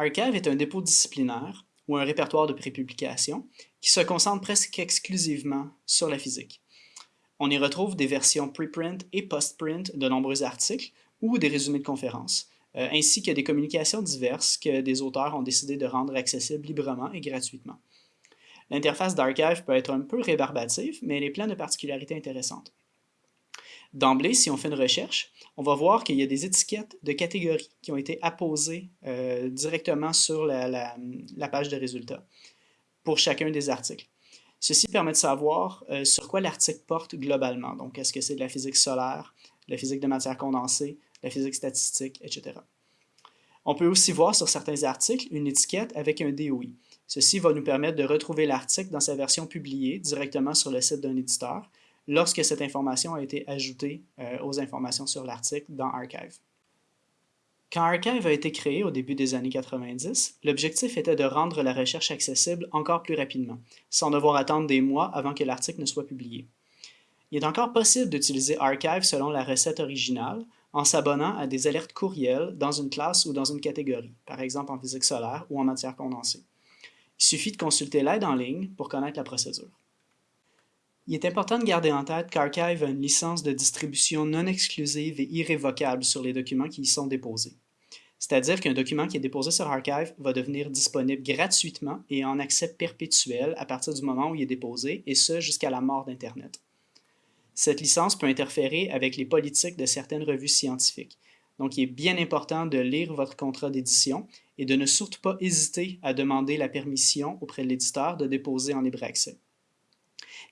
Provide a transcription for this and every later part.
Archive est un dépôt disciplinaire ou un répertoire de prépublication qui se concentre presque exclusivement sur la physique. On y retrouve des versions preprint et post-print de nombreux articles ou des résumés de conférences, euh, ainsi que des communications diverses que des auteurs ont décidé de rendre accessibles librement et gratuitement. L'interface d'Archive peut être un peu rébarbative, mais elle est pleine de particularités intéressantes. D'emblée, si on fait une recherche, on va voir qu'il y a des étiquettes de catégories qui ont été apposées euh, directement sur la, page de résultats pour chacun des articles. Ceci permet de savoir euh, sur quoi l'article porte globalement. Donc, est-ce que c'est de la physique solaire, de la physique de matière condensée, de la physique statistique, etc. On peut aussi voir sur certains articles une étiquette avec un DOI. Ceci va nous permettre de retrouver l'article dans sa version publiée directement sur le site d'un éditeur lorsque cette information a été ajoutée euh, aux informations sur l'article dans Archive. Quand Archive a été créé au début des années 90, l'objectif était de rendre la recherche accessible encore plus rapidement, sans devoir attendre des mois avant que l'article ne soit publié. Il est encore possible d'utiliser Archive selon la recette originale en s'abonnant à des alertes courriels dans une classe ou dans une catégorie, par exemple en physique solaire ou en matière condensée. Il suffit de consulter l'aide en ligne pour connaître la procédure. Il est important de garder en tête qu'Archive a une licence de distribution non exclusive et irrévocable sur les documents qui y sont déposés. C'est-à-dire qu'un document qui est déposé sur Archive va devenir disponible gratuitement et en accès perpétuel à partir du moment où il est déposé, et ce jusqu'à la mort d'Internet. Cette licence peut interférer avec les politiques de certaines revues scientifiques. Donc, il est bien important de lire votre contrat d'édition et de ne surtout pas hésiter à demander la permission auprès de l'éditeur de déposer en libre accès.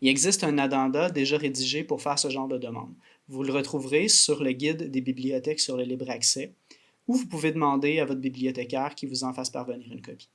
Il existe un addenda déjà rédigé pour faire ce genre de demande. Vous le retrouverez sur le guide des bibliothèques sur le libre accès, ou vous pouvez demander à votre bibliothécaire qui vous en fasse parvenir une copie.